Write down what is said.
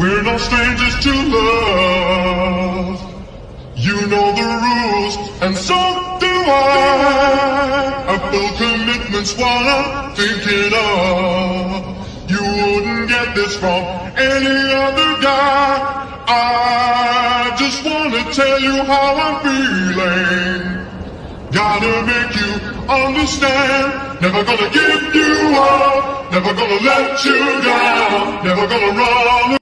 We're no strangers to love. You know the rules, and so do I. I feel commitment's while I'm thinking of. You wouldn't get this from any other guy. I just wanna tell you how I'm feeling. Gotta make you understand. Never gonna give you up. Never gonna let you down. Never gonna run.